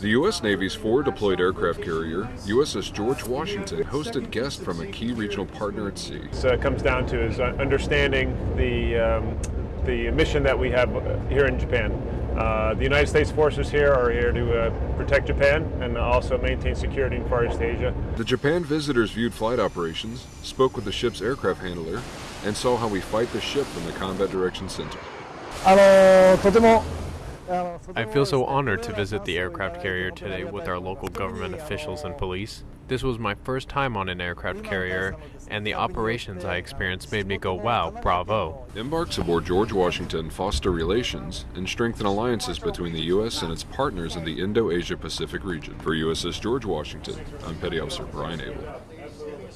The U.S. Navy's forward deployed aircraft carrier, USS George Washington, hosted guests from a key regional partner at sea. So it comes down to is understanding the, um, the mission that we have here in Japan. Uh, the United States forces here are here to uh, protect Japan and also maintain security in Far East Asia. The Japan visitors viewed flight operations, spoke with the ship's aircraft handler, and saw how we fight the ship from the Combat Direction Center. あのとても I feel so honored to visit the aircraft carrier today with our local government officials and police. This was my first time on an aircraft carrier, and the operations I experienced made me go, wow, bravo. Embarks aboard George Washington foster relations and strengthen alliances between the U.S. and its partners in the Indo-Asia Pacific region. For USS George Washington, I'm Petty Officer Brian Abel.